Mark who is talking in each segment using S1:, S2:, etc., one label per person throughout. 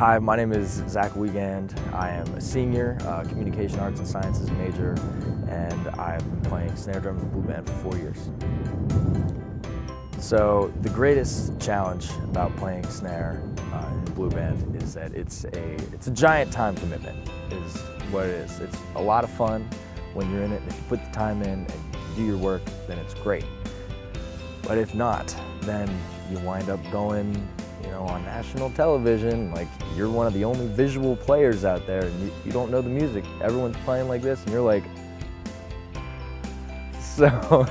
S1: Hi, my name is Zach Wiegand. I am a senior, uh, Communication Arts and Sciences major, and I've been playing snare drums in the Blue Band for four years. So the greatest challenge about playing snare uh, in the Blue Band is that it's a, it's a giant time commitment, is what it is. It's a lot of fun when you're in it. If you put the time in and do your work, then it's great. But if not, then you wind up going you know, on national television, like you're one of the only visual players out there and you, you don't know the music. Everyone's playing like this and you're like, so,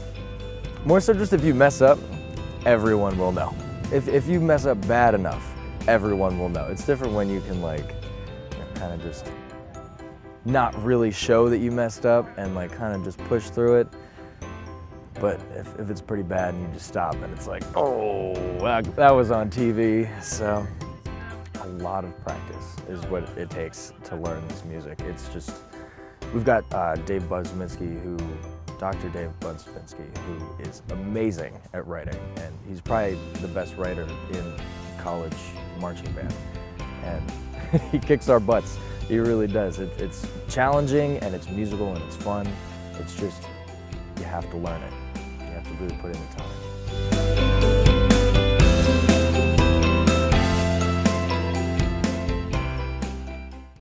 S1: more so just if you mess up, everyone will know. If, if you mess up bad enough, everyone will know. It's different when you can like, kind of just not really show that you messed up and like kind of just push through it. But if, if it's pretty bad and you just stop and it's like, oh, that, was on TV. So a lot of practice is what it takes to learn this music. It's just, we've got uh, Dave Budzminski who, Dr. Dave Budzminski, who is amazing at writing. And he's probably the best writer in college marching band. And he kicks our butts. He really does. It, it's challenging and it's musical and it's fun. It's just, you have to learn it. Have to really put in the time.